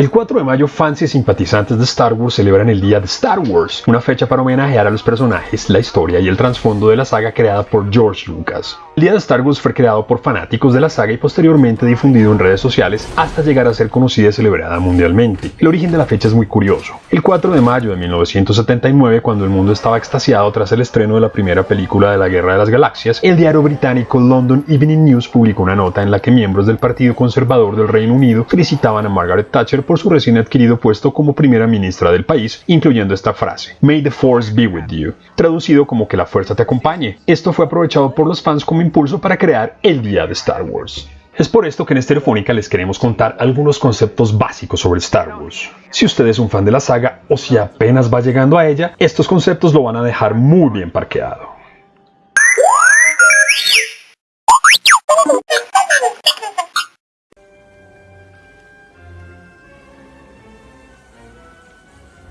El 4 de mayo, fans y simpatizantes de Star Wars celebran el Día de Star Wars, una fecha para homenajear a los personajes, la historia y el trasfondo de la saga creada por George Lucas. El Día de Star Wars fue creado por fanáticos de la saga y posteriormente difundido en redes sociales hasta llegar a ser conocida y celebrada mundialmente. El origen de la fecha es muy curioso. El 4 de mayo de 1979, cuando el mundo estaba extasiado tras el estreno de la primera película de la Guerra de las Galaxias, el diario británico London Evening News publicó una nota en la que miembros del Partido Conservador del Reino Unido felicitaban a Margaret Thatcher por su recién adquirido puesto como primera ministra del país, incluyendo esta frase, May the Force be with you, traducido como que la fuerza te acompañe. Esto fue aprovechado por los fans como impulso para crear el Día de Star Wars. Es por esto que en Estereofónica les queremos contar algunos conceptos básicos sobre Star Wars. Si usted es un fan de la saga o si apenas va llegando a ella, estos conceptos lo van a dejar muy bien parqueado.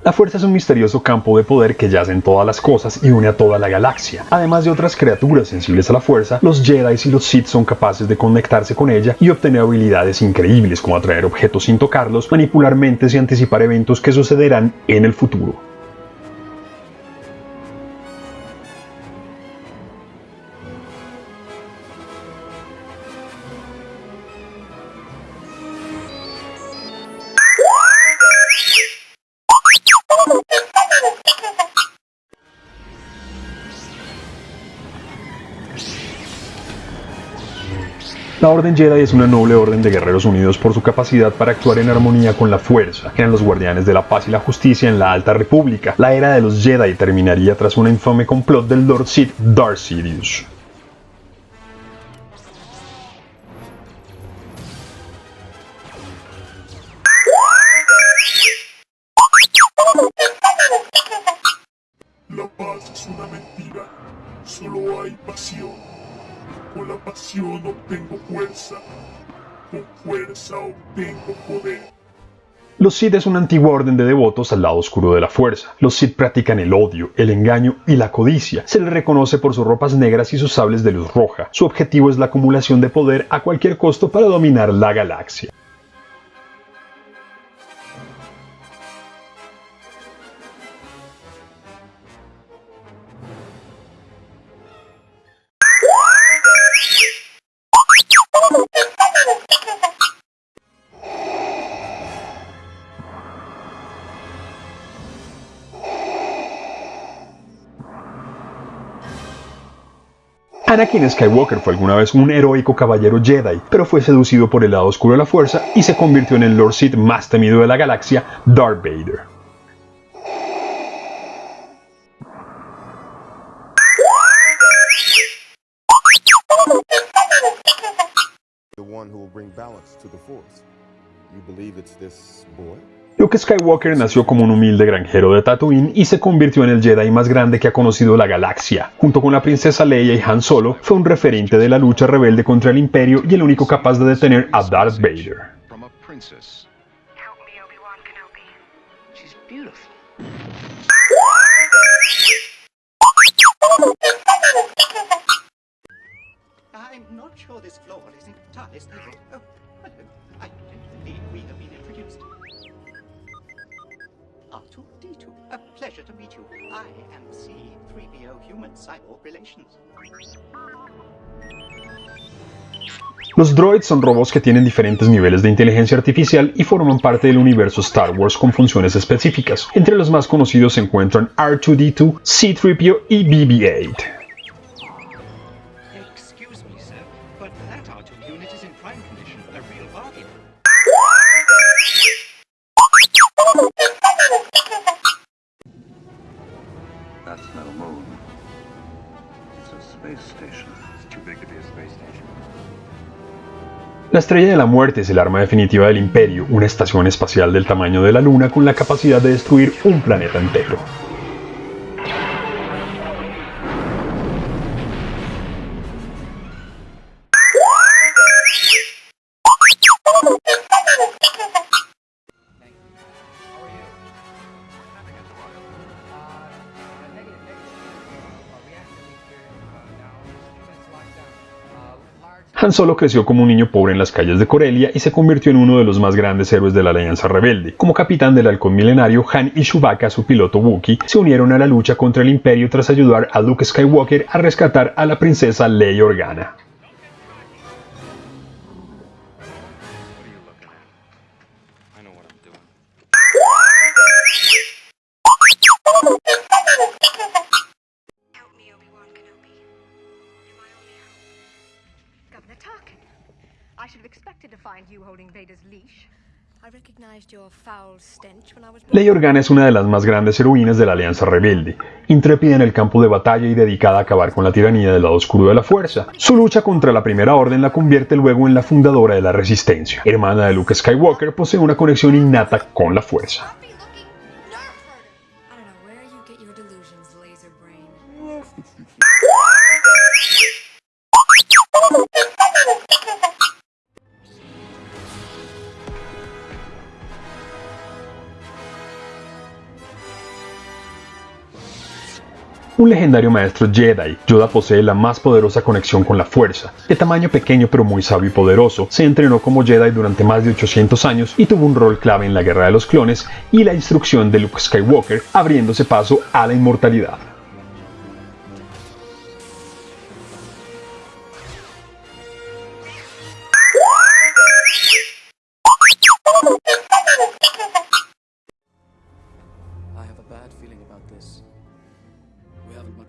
La fuerza es un misterioso campo de poder que yace en todas las cosas y une a toda la galaxia. Además de otras criaturas sensibles a la fuerza, los Jedi y los Sith son capaces de conectarse con ella y obtener habilidades increíbles como atraer objetos sin tocarlos, manipular mentes y anticipar eventos que sucederán en el futuro. La Orden Jedi es una noble orden de guerreros unidos por su capacidad para actuar en armonía con la fuerza. Eran los guardianes de la paz y la justicia en la Alta República. La era de los Jedi terminaría tras un infame complot del Lord Sith Darth Sidious. Fuerza. Con fuerza obtengo poder. Los Sith es una antigua orden de devotos al lado oscuro de la fuerza. Los Sith practican el odio, el engaño y la codicia. Se les reconoce por sus ropas negras y sus sables de luz roja. Su objetivo es la acumulación de poder a cualquier costo para dominar la galaxia. Anakin Skywalker fue alguna vez un heroico caballero Jedi, pero fue seducido por el lado oscuro de la fuerza y se convirtió en el Lord Sith más temido de la galaxia, Darth Vader. the one who will balance to the force. You believe it's this boy? Luke Skywalker nació como un humilde granjero de Tatooine y se convirtió en el Jedi más grande que ha conocido la galaxia. Junto con la princesa Leia y Han Solo, fue un referente de la lucha rebelde contra el Imperio y el único capaz de detener a Darth Vader. Los droids son robots que tienen diferentes niveles de inteligencia artificial y forman parte del universo Star Wars con funciones específicas. Entre los más conocidos se encuentran R2-D2, C-3PO y BB-8. La Estrella de la Muerte es el arma definitiva del Imperio, una estación espacial del tamaño de la Luna con la capacidad de destruir un planeta entero. Han Solo creció como un niño pobre en las calles de Corelia y se convirtió en uno de los más grandes héroes de la Alianza Rebelde. Como capitán del halcón milenario, Han y Chewbacca, su piloto Wookiee, se unieron a la lucha contra el Imperio tras ayudar a Luke Skywalker a rescatar a la princesa Leia Organa. Leia Organa es una de las más grandes heroínas de la Alianza Rebelde, intrépida en el campo de batalla y dedicada a acabar con la tiranía del lado oscuro de la Fuerza. Su lucha contra la Primera Orden la convierte luego en la fundadora de la Resistencia. Hermana de Luke Skywalker, posee una conexión innata con la Fuerza. Un legendario maestro Jedi, Yoda posee la más poderosa conexión con la fuerza. De tamaño pequeño pero muy sabio y poderoso, se entrenó como Jedi durante más de 800 años y tuvo un rol clave en la Guerra de los Clones y la instrucción de Luke Skywalker, abriéndose paso a la inmortalidad.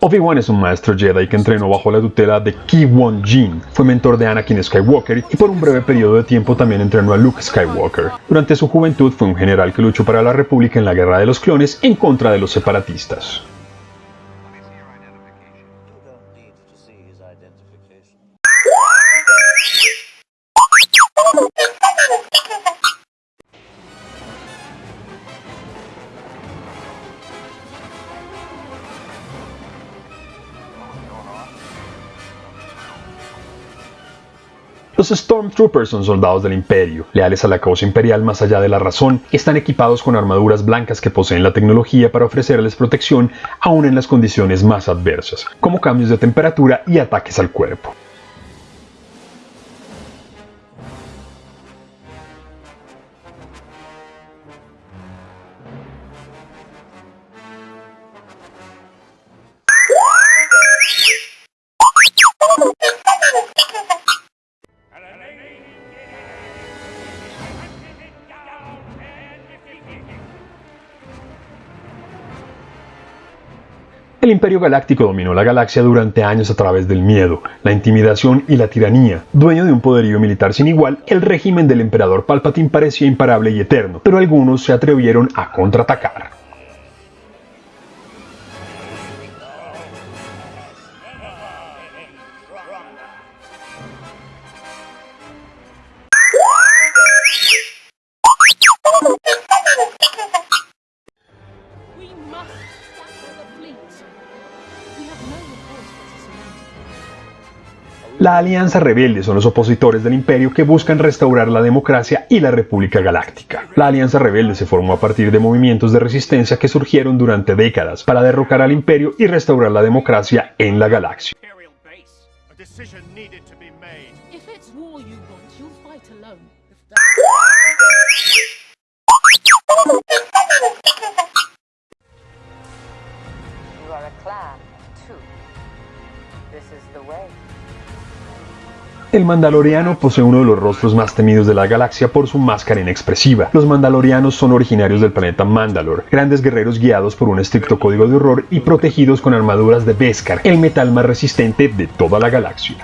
Obi-Wan es un maestro Jedi que entrenó bajo la tutela de Ki-Wan Jinn, fue mentor de Anakin Skywalker y por un breve periodo de tiempo también entrenó a Luke Skywalker. Durante su juventud fue un general que luchó para la República en la Guerra de los Clones en contra de los separatistas. Stormtroopers son soldados del Imperio, leales a la causa imperial más allá de la razón, están equipados con armaduras blancas que poseen la tecnología para ofrecerles protección aún en las condiciones más adversas, como cambios de temperatura y ataques al cuerpo. El Imperio Galáctico dominó la galaxia durante años a través del miedo, la intimidación y la tiranía. Dueño de un poderío militar sin igual, el régimen del emperador Palpatine parecía imparable y eterno, pero algunos se atrevieron a contraatacar. La Alianza Rebelde son los opositores del Imperio que buscan restaurar la democracia y la República Galáctica. La Alianza Rebelde se formó a partir de movimientos de resistencia que surgieron durante décadas para derrocar al Imperio y restaurar la democracia en la galaxia. You are a clan, too. This is the way. El Mandaloriano posee uno de los rostros más temidos de la galaxia por su máscara inexpresiva. Los Mandalorianos son originarios del planeta Mandalor, grandes guerreros guiados por un estricto código de horror y protegidos con armaduras de Beskar, el metal más resistente de toda la galaxia.